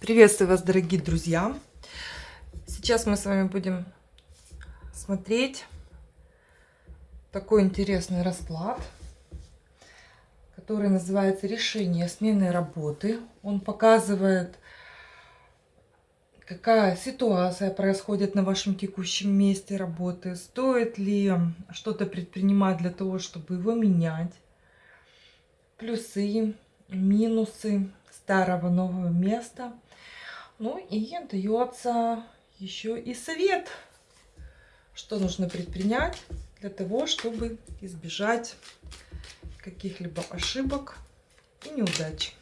Приветствую вас, дорогие друзья! Сейчас мы с вами будем смотреть такой интересный расклад, который называется «Решение смены работы». Он показывает, какая ситуация происходит на вашем текущем месте работы, стоит ли что-то предпринимать для того, чтобы его менять, плюсы, минусы старого нового места – ну и дается еще и совет, что нужно предпринять для того, чтобы избежать каких-либо ошибок и неудач.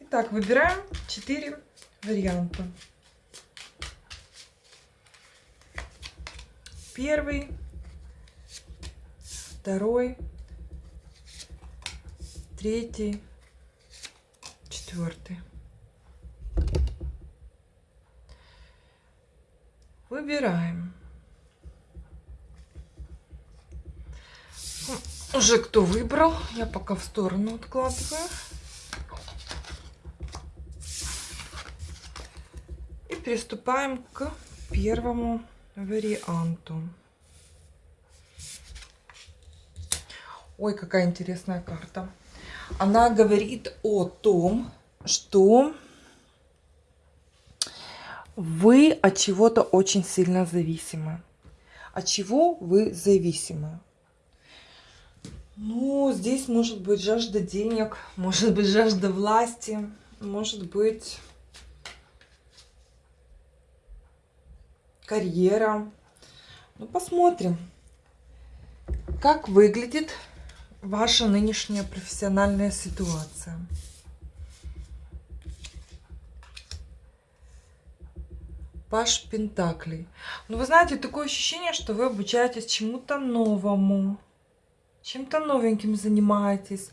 Итак, выбираем 4 варианта. Первый, второй, третий, четвертый. Выбираем. Уже кто выбрал, я пока в сторону откладываю. И приступаем к первому варианту. Ой, какая интересная карта. Она говорит о том, что вы от чего-то очень сильно зависимы. От чего вы зависимы? Ну, здесь может быть жажда денег, может быть жажда власти, может быть карьера. Ну, посмотрим, как выглядит ваша нынешняя профессиональная ситуация. Паш Пентаклей. Ну, вы знаете, такое ощущение, что вы обучаетесь чему-то новому. Чем-то новеньким занимаетесь.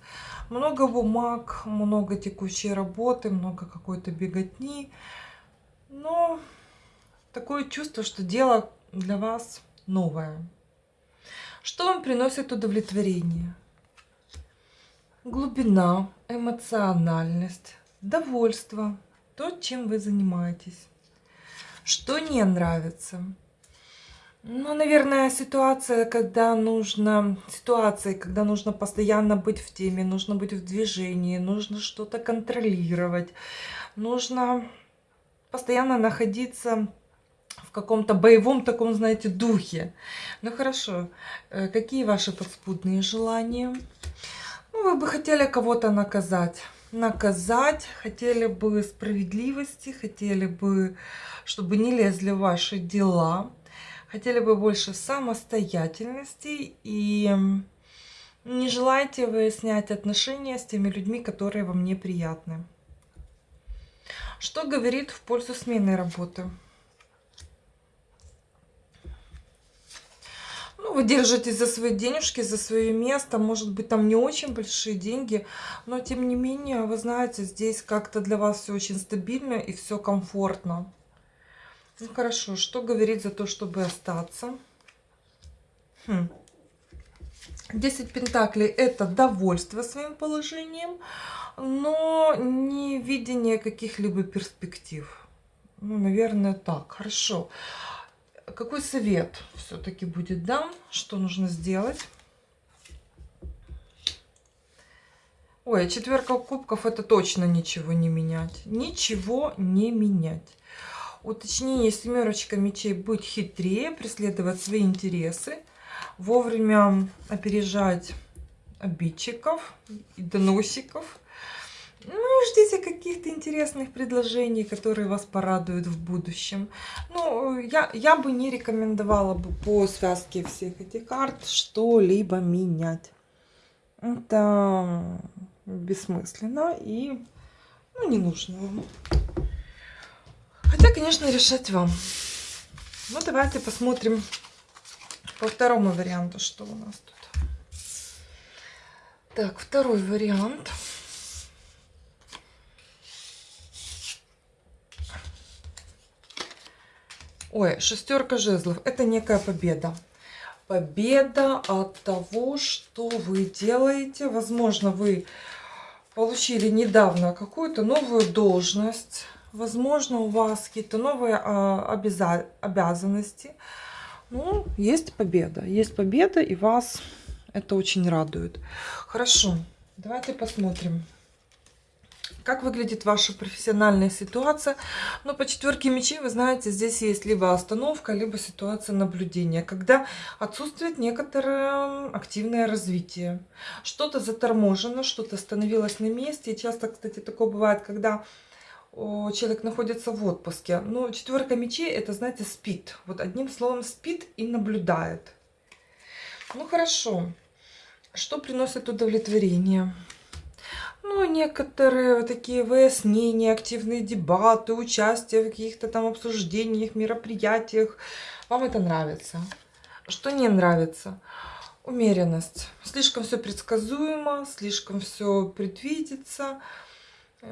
Много бумаг, много текущей работы, много какой-то беготни. Но такое чувство, что дело для вас новое. Что вам приносит удовлетворение? Глубина, эмоциональность, довольство, то, чем вы занимаетесь. Что не нравится? Ну, наверное, ситуация, когда нужно, ситуации, когда нужно постоянно быть в теме, нужно быть в движении, нужно что-то контролировать, нужно постоянно находиться в каком-то боевом таком, знаете, духе. Ну, хорошо. Э, какие ваши подспудные желания? Ну, вы бы хотели кого-то наказать наказать, хотели бы справедливости, хотели бы, чтобы не лезли в ваши дела, хотели бы больше самостоятельности и не желаете выяснять отношения с теми людьми, которые вам неприятны. Что говорит в пользу смены работы? Ну, вы держитесь за свои денежки, за свое место. Может быть, там не очень большие деньги. Но, тем не менее, вы знаете, здесь как-то для вас все очень стабильно и все комфортно. Ну, хорошо. Что говорить за то, чтобы остаться? Хм. 10 пентаклей – это довольство своим положением, но не видение каких-либо перспектив. Ну, наверное, так. Хорошо. Хорошо какой совет все-таки будет дам, что нужно сделать? Ой, а четверка кубков это точно ничего не менять. Ничего не менять. Уточнение семерочка мечей быть хитрее, преследовать свои интересы, вовремя опережать обидчиков и доносиков, ну и ждите каких-то интересных предложений, которые вас порадуют в будущем. Ну, я, я бы не рекомендовала бы по связке всех этих карт что-либо менять. Это бессмысленно и ну, не нужно вам. Хотя, конечно, решать вам. Ну, давайте посмотрим по второму варианту, что у нас тут. Так, второй вариант. Ой, шестерка жезлов. Это некая победа. Победа от того, что вы делаете. Возможно, вы получили недавно какую-то новую должность. Возможно, у вас какие-то новые а, обяза обязанности. Ну, есть победа. Есть победа, и вас это очень радует. Хорошо, давайте посмотрим как выглядит ваша профессиональная ситуация. Но по четверке мечей, вы знаете, здесь есть либо остановка, либо ситуация наблюдения, когда отсутствует некоторое активное развитие. Что-то заторможено, что-то остановилось на месте. И часто, кстати, такое бывает, когда человек находится в отпуске. Но четверка мечей, это, знаете, спит. Вот одним словом, спит и наблюдает. Ну, хорошо. Что приносит удовлетворение? Ну, некоторые такие выяснения, активные дебаты, участие в каких-то там обсуждениях, мероприятиях. Вам это нравится. Что не нравится? Умеренность. Слишком все предсказуемо, слишком все предвидится,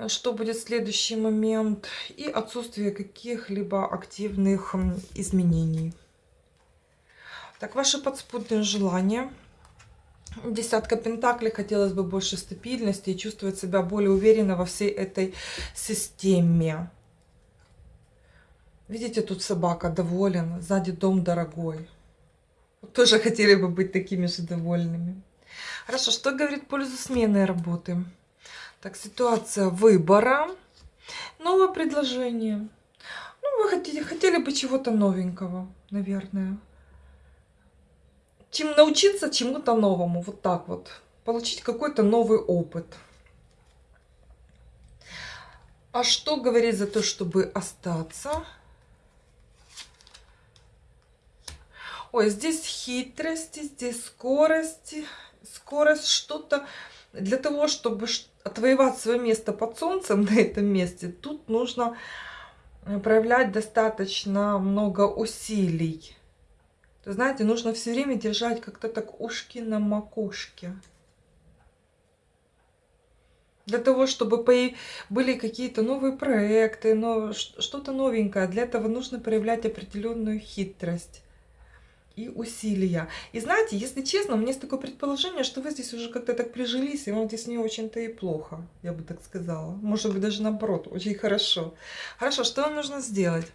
что будет следующий момент. И отсутствие каких-либо активных изменений. Так, ваши подспудные желания – Десятка пентаклей, хотелось бы больше стабильности и чувствовать себя более уверенно во всей этой системе. Видите, тут собака доволен, сзади дом дорогой. Тоже хотели бы быть такими же довольными. Хорошо, что говорит пользу смены работы? Так, ситуация выбора. Новое предложение. Ну, вы хотели, хотели бы чего-то новенького, наверное чем научиться чему-то новому, вот так вот, получить какой-то новый опыт. А что говорить за то, чтобы остаться? Ой, здесь хитрости, здесь скорости, скорость, что-то для того, чтобы отвоевать свое место под солнцем на этом месте, тут нужно проявлять достаточно много усилий знаете, нужно все время держать как-то так ушки на макушке. Для того, чтобы были какие-то новые проекты, но что-то новенькое. Для этого нужно проявлять определенную хитрость и усилия. И знаете, если честно, у меня есть такое предположение, что вы здесь уже как-то так прижились, и вам здесь не очень-то и плохо, я бы так сказала. Может быть, даже наоборот, очень хорошо. Хорошо, что вам нужно сделать?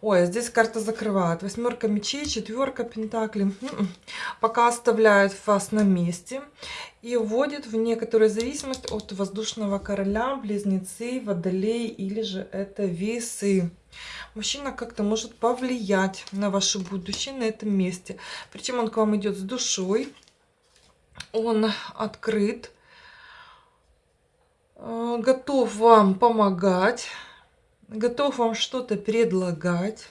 Ой, а здесь карта закрывает. Восьмерка мечей, четверка пентаклей. М-м. Пока оставляет вас на месте и вводит в некоторую зависимость от воздушного короля, близнецы, водолей или же это весы. Мужчина как-то может повлиять на ваше будущее на этом месте. Причем он к вам идет с душой. Он открыт, э, готов вам помогать готов вам что-то предлагать,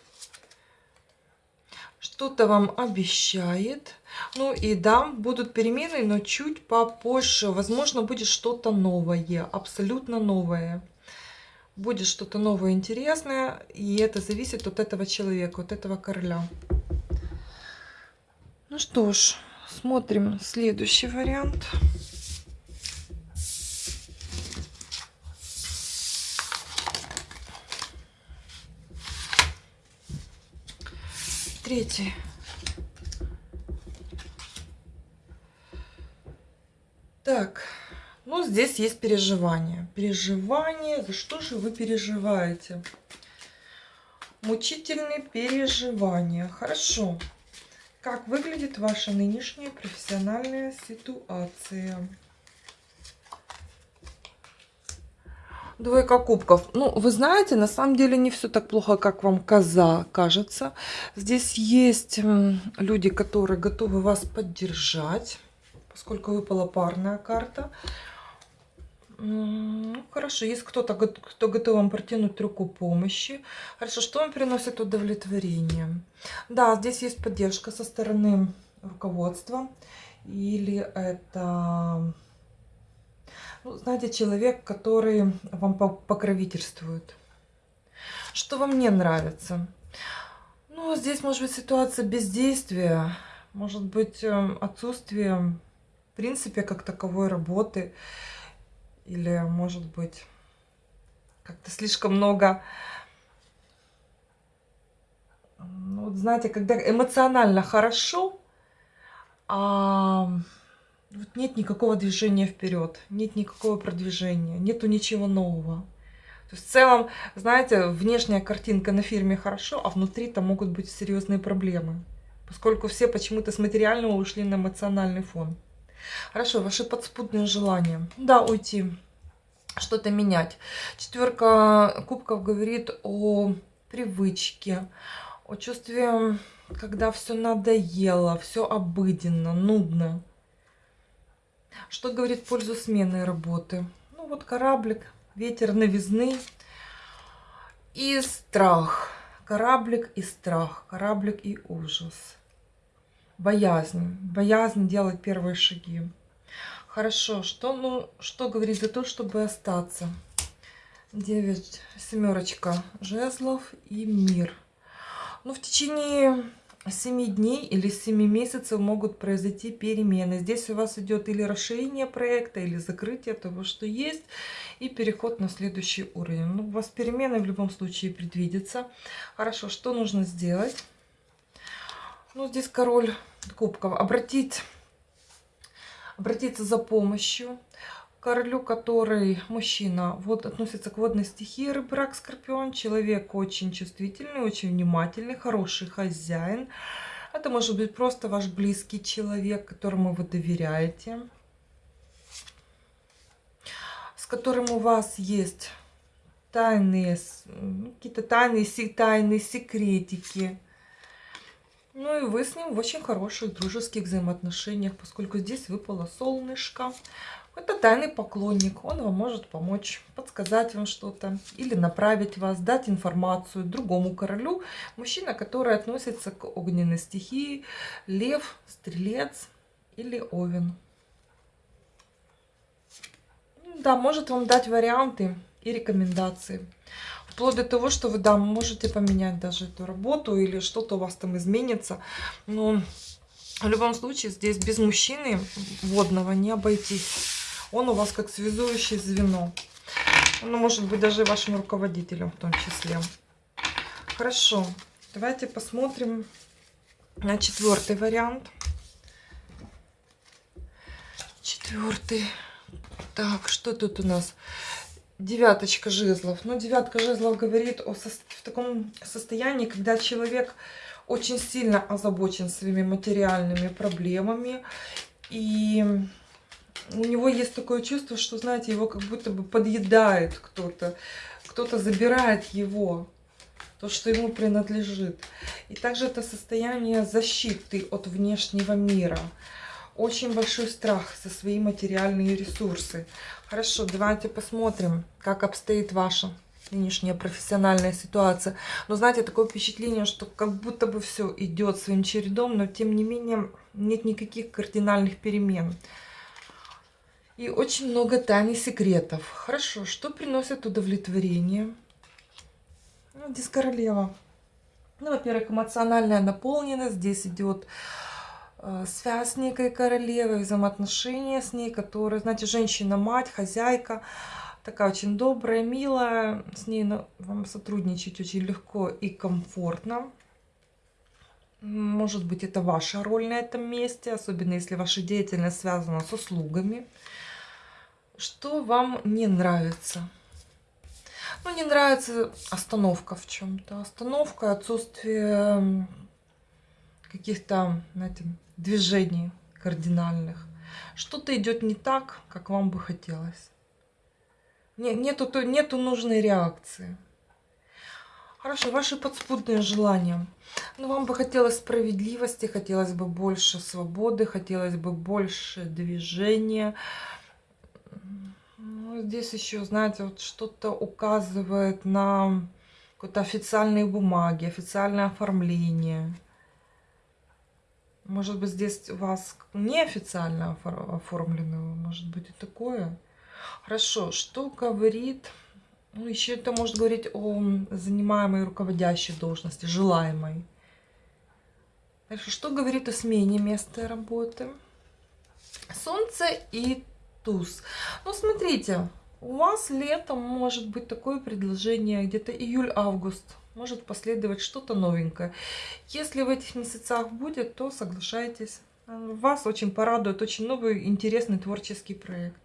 что-то вам обещает. Ну и да, будут перемены, но чуть попозже. Возможно, будет что-то новое, абсолютно новое. Будет что-то новое, интересное, и это зависит от этого человека, от этого короля. Ну что ж, смотрим следующий вариант. Третий. Так, ну здесь есть переживания. Переживания, за что же вы переживаете? Мучительные переживания. Хорошо. Как выглядит ваша нынешняя профессиональная ситуация? Двойка кубков. Ну, вы знаете, на самом деле не все так плохо, как вам коза кажется. Здесь есть люди, которые готовы вас поддержать, поскольку выпала парная карта. Ну, хорошо, есть кто-то, кто готов вам протянуть руку помощи. Хорошо, что вам приносит удовлетворение? Да, здесь есть поддержка со стороны руководства. Или это ну, знаете, человек, который вам покровительствует. Что вам не нравится? Ну, здесь может быть ситуация бездействия, может быть эм, отсутствие, в принципе, как таковой работы. Или, может быть, как-то слишком много... Ну, вот знаете, когда эмоционально хорошо, а вот нет никакого движения вперед, нет никакого продвижения, нету ничего нового. То есть в целом, знаете, внешняя картинка на фирме хорошо, а внутри там могут быть серьезные проблемы. Поскольку все почему-то с материального ушли на эмоциональный фон. Хорошо, ваши подспудные желания. Да, уйти, что-то менять. Четверка кубков говорит о привычке, о чувстве, когда все надоело, все обыденно, нудно. Что говорит в пользу смены работы? Ну вот кораблик, ветер новизны и страх. Кораблик и страх, кораблик и ужас. Боязнь, боязнь делать первые шаги. Хорошо, что, ну, что говорит за то, чтобы остаться? 9, семерочка жезлов и мир. Ну, в течение 7 дней или 7 месяцев могут произойти перемены. Здесь у вас идет или расширение проекта, или закрытие того, что есть, и переход на следующий уровень. Ну, у вас перемены в любом случае предвидятся. Хорошо, что нужно сделать? Ну, здесь король кубков. Обратить, обратиться за помощью королю, который мужчина, вот относится к водной стихии, рыбрак, скорпион, человек очень чувствительный, очень внимательный, хороший хозяин. Это может быть просто ваш близкий человек, которому вы доверяете, с которым у вас есть тайные, какие-то тайные, тайные секретики. Ну и вы с ним в очень хороших дружеских взаимоотношениях, поскольку здесь выпало солнышко. Это тайный поклонник, он вам может помочь, подсказать вам что-то или направить вас, дать информацию другому королю. Мужчина, который относится к огненной стихии, лев, стрелец или овен. Да, может вам дать варианты и рекомендации. Вплоть до того, что вы, да, можете поменять даже эту работу или что-то у вас там изменится. Но в любом случае здесь без мужчины водного не обойтись. Он у вас как связующее звено. Ну, может быть, даже вашим руководителем в том числе. Хорошо. Давайте посмотрим на четвертый вариант. Четвертый. Так, что тут у нас? Девяточка жезлов. Ну, девятка жезлов говорит о со в таком состоянии, когда человек очень сильно озабочен своими материальными проблемами. И у него есть такое чувство, что, знаете, его как будто бы подъедает кто-то. Кто-то забирает его, то, что ему принадлежит. И также это состояние защиты от внешнего мира. Очень большой страх за свои материальные ресурсы. Хорошо, давайте посмотрим, как обстоит ваша нынешняя профессиональная ситуация. Но знаете, такое впечатление, что как будто бы все идет своим чередом, но тем не менее нет никаких кардинальных перемен. И очень много тайн и секретов. Хорошо, что приносит удовлетворение? Ну, здесь королева. Ну, во-первых, эмоциональная наполненность. Здесь идет э, связь с некой королевой, взаимоотношения с ней, которая, знаете, женщина-мать, хозяйка, такая очень добрая, милая. С ней ну, вам сотрудничать очень легко и комфортно. Может быть, это ваша роль на этом месте, особенно если ваша деятельность связана с услугами. Что вам не нравится? Ну, не нравится остановка в чем-то. Остановка, отсутствие каких-то, движений кардинальных. Что-то идет не так, как вам бы хотелось. Нету, нету нужной реакции. Хорошо, ваши подспудные желания. Ну, вам бы хотелось справедливости, хотелось бы больше свободы, хотелось бы больше движения, здесь еще, знаете, вот что-то указывает на какие-то официальные бумаги, официальное оформление. Может быть, здесь у вас неофициально оформлено, может быть и такое. Хорошо, что говорит... Ну, еще это может говорить о занимаемой руководящей должности, желаемой. Дальше, что говорит о смене места работы? Солнце и туз. Ну, смотрите, у вас летом может быть такое предложение, где-то июль-август. Может последовать что-то новенькое. Если в этих месяцах будет, то соглашайтесь. Вас очень порадует очень новый интересный творческий проект.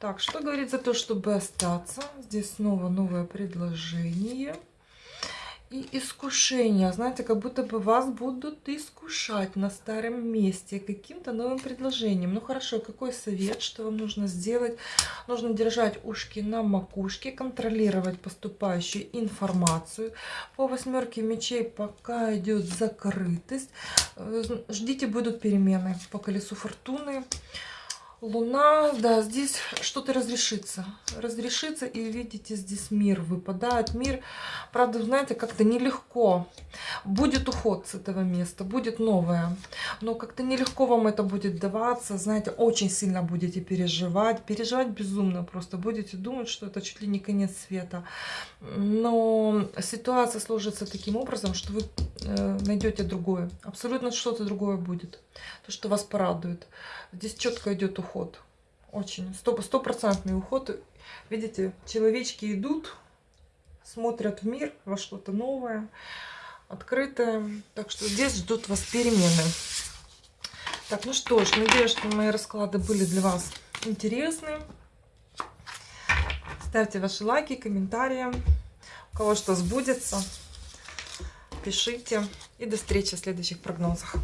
Так, что говорит за то, чтобы остаться? Здесь снова новое предложение и искушение. Знаете, как будто бы вас будут искушать на старом месте каким-то новым предложением. Ну хорошо, какой совет, что вам нужно сделать? Нужно держать ушки на макушке, контролировать поступающую информацию. По восьмерке мечей пока идет закрытость. Э, ждите, будут перемены по колесу фортуны. Луна, да, здесь что-то разрешится. Разрешится, и видите, здесь мир выпадает. Мир, правда, знаете, как-то нелегко. Будет уход с этого места, будет новое. Но как-то нелегко вам это будет даваться. Знаете, очень сильно будете переживать. Переживать безумно просто. Будете думать, что это чуть ли не конец света. Но ситуация сложится таким образом, что вы э, найдете другое. Абсолютно что-то другое будет. То, что вас порадует. Здесь четко идет уход. Очень. Стопроцентный уход. Видите, человечки идут, смотрят в мир, во что-то новое, открытое. Так что здесь ждут вас перемены. Так, ну что ж, надеюсь, что мои расклады были для вас интересны. Ставьте ваши лайки, комментарии. У кого что сбудется, пишите. И до встречи в следующих прогнозах.